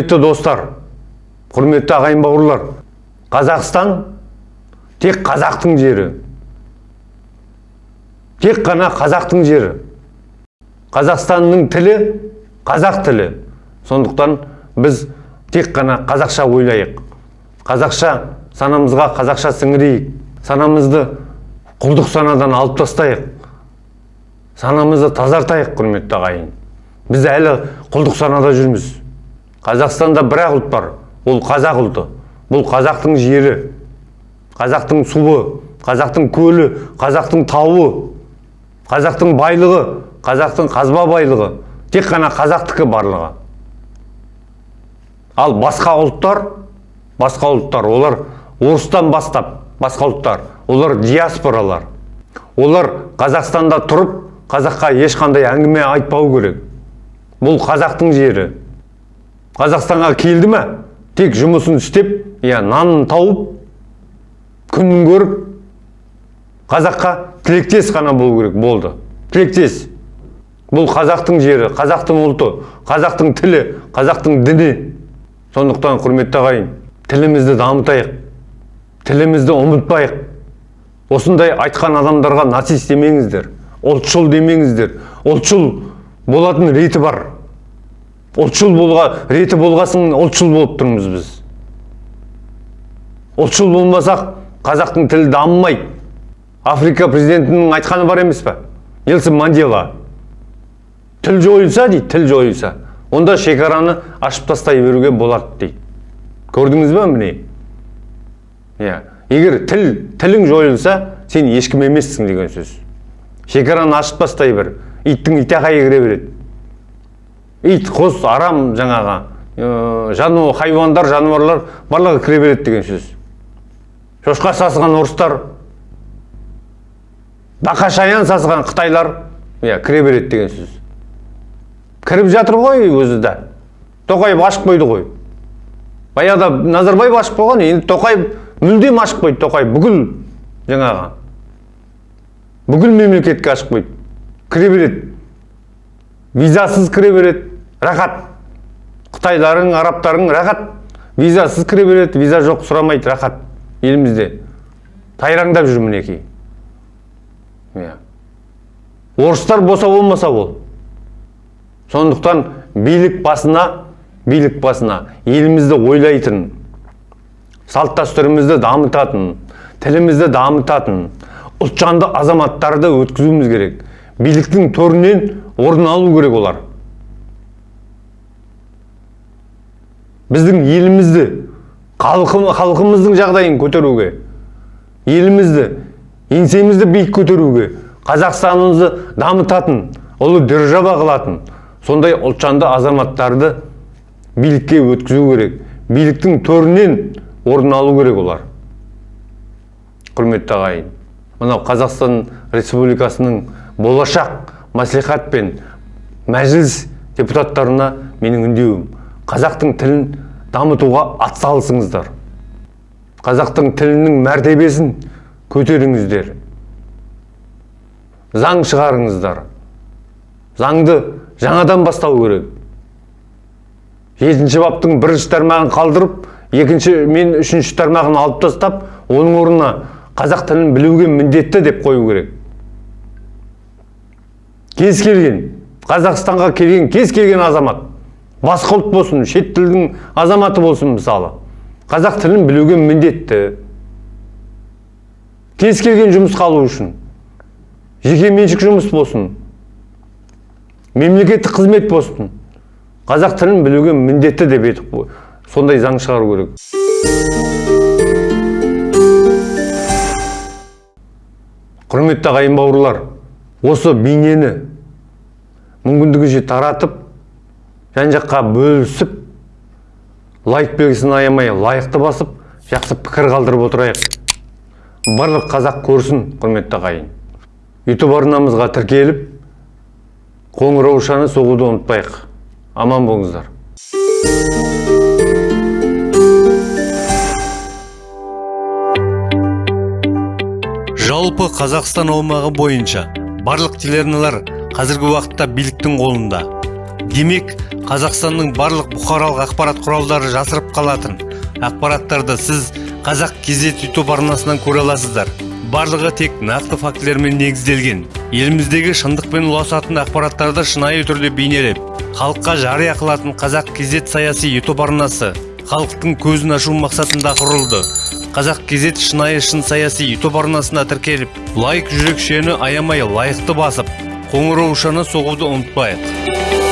құрметті достар құрметті ағайын бауырлар қазақстан тек қазақтың жері. Тек қана қазақтың жері. Қазақстанның тілі қазақ тілі. Сондықтан біз тек қана қазақша ойлайық. Қазақша санамызға қазақша сіңірейік. Санамызды құлдық санадан алып тастайық. Санамызды тазартайық құрметті ағайын. Біз әлі құлдық санада жүрміз. Қазақстанда бір ақ ұлт бар. Ол қазақ ұлты. Бұл қазақтың жері қазақтың суы қазақтың көлі қазақтың тауы қазақтың байлығы қазақтың қазба байлығы. Тек қана қазақтікі барлығы. Ал басқа ұлттар басқа ұлттар. Олар орыстан бастап басқа ұлттар. Олар диаспоралар. Олар қазақстанда тұрып қазаққа ешқандай әңгіме айтпау керек. Бұл қазақтың жері. Қазақстанға келді ме? Тек жұмысын істеп иә нанын тауып күнін көріп қазаққа тілектес қана болу керек болды. Тілектес. Бұл қазақтың жері қазақтың ұлты қазақтың тілі қазақтың діні. Сондықтан құрметті ағайын тілімізді дамытайық тілімізді ұмытпайық. Осындай айтқан адамдарға нацист демеңіздер ұлтшыл демеңіздер ұлтшыл болатын реті бар. Ұлтшыл болға реті болғасын ұлтшыл болып тұрмыз біз. Ұлтшыл болмасақ қазақтың тілі дамымайды. Африка президентінің айтқаны бар емес пе? Нельсон мандела. Тіл жойылса дейді тіл жойылса. Онда шекараны ашып тастай беруге болады дейді. Көрдіңіз ба міне? Иә. Егер тіл тілің жойылса сен ешкім емессің деген сөз. Шекараны ашып тастай бер. Иттің итақайы кіре береді. Ит құс арам жаңағы ә, жану хайуандар жануарлар барлығы кіре береді деген сөз. Шошқа сасыған орыстар бақа шаян сасыған қытайлар иә кіре береді деген сөз. Кіріп жатыр ғой өзі де. Тоқаев ашып қойды ғой. Баяғыда назарбаев ашып қойған енді тоқаев мүлдем ашып қойды тоқаев бүкіл жаңағы. Бүкіл мемлекетке ашып қойды. Кіре береді. Визасыз кіре береді. Рахат. Қытайларың арабтарың рахат. Визасыз кіре береді виза жоқ сұрамайды рахат. Елімізде. Тайраңдап жүр мінекей. Иә. Орыстар болса болмаса ол сондықтан билік басына билік басына елімізді ойлайтын салт дәстүрімізді дамытатын тілімізді дамытатын ұлтжанды азаматтарды өткізуіміз керек. Биліктің төрінен орын алу керек олар. Біздің елімізді халқымыздың жағдайын көтеруге елімізді еңсемізді биік көтеруге қазақстанымызды дамытатын ұлы держава қылатын сондай ұлтжанды азаматтарды билікке өткізу керек биліктің төрінен орын алу керек олар. Құрметті ағайын мынау қазақстан республикасының болашақ мәслихат пен мәжіліс депутаттарына менің үндеуім. Қазақтың тілін дамытуға атсалысыңыздар қазақтың тілінің мәртебесін көтеріңіздер. Заң шығарыңыздар. Заңды жаңадан бастау керек. Жетінші баптың бірінші тармағын қалдырып екінші мен үшінші тармағын алып тастап оның орнына қазақ тілін білуге міндетті деп қою керек. Кез келген қазақстанға келген кез келген азамат басқа ұлт болсын шет тілдің азаматы болсын мысалы. Қазақ тілін білуге міндетті. Кез келген жұмысқа алу үшін. Жеке меншік жұмыс болсын. Мемлекеттік қызмет болсын. Қазақ тілін білуге міндетті деп етіп сондай заң шығару керек. Құрметті ағайын бауырлар осы бейнені мүмкіндігінше таратып жан жаққа бөлісіп лайк белгісін аямай лайықты басып жақсы пікір қалдырып отырайық. Барлық қазақ көрсін құрметті ағайын. Ютуб арнамызға тіркеліп қоңыраушаны соғуды ұмытпайық. Аман болыңыздар. Жалпы қазақстан аумағы бойынша барлық телеарналар қазіргі уақытта биліктің қолында. Демек қазақстанның барлық бұқаралық ақпарат құралдары жасырып қалатын. Ақпараттарды сіз қазақ кезет ютуб арнасынан көре аласыздар. Барлығы тек нақты фактілермен негізделген. Еліміздегі шындықпен ұласатын ақпараттарды шынайы түрде бейнелеп халыққа жария қылатын қазақ кезет саяси ютуб арнасы халықтың көзін ашу мақсатында құрылды. Қазақ кезет шынайы шын саяси ютуб арнасына тіркеліп лайк жүрекшені аямай лайықты басып қоңыраушаны соғуды ұмытпайық.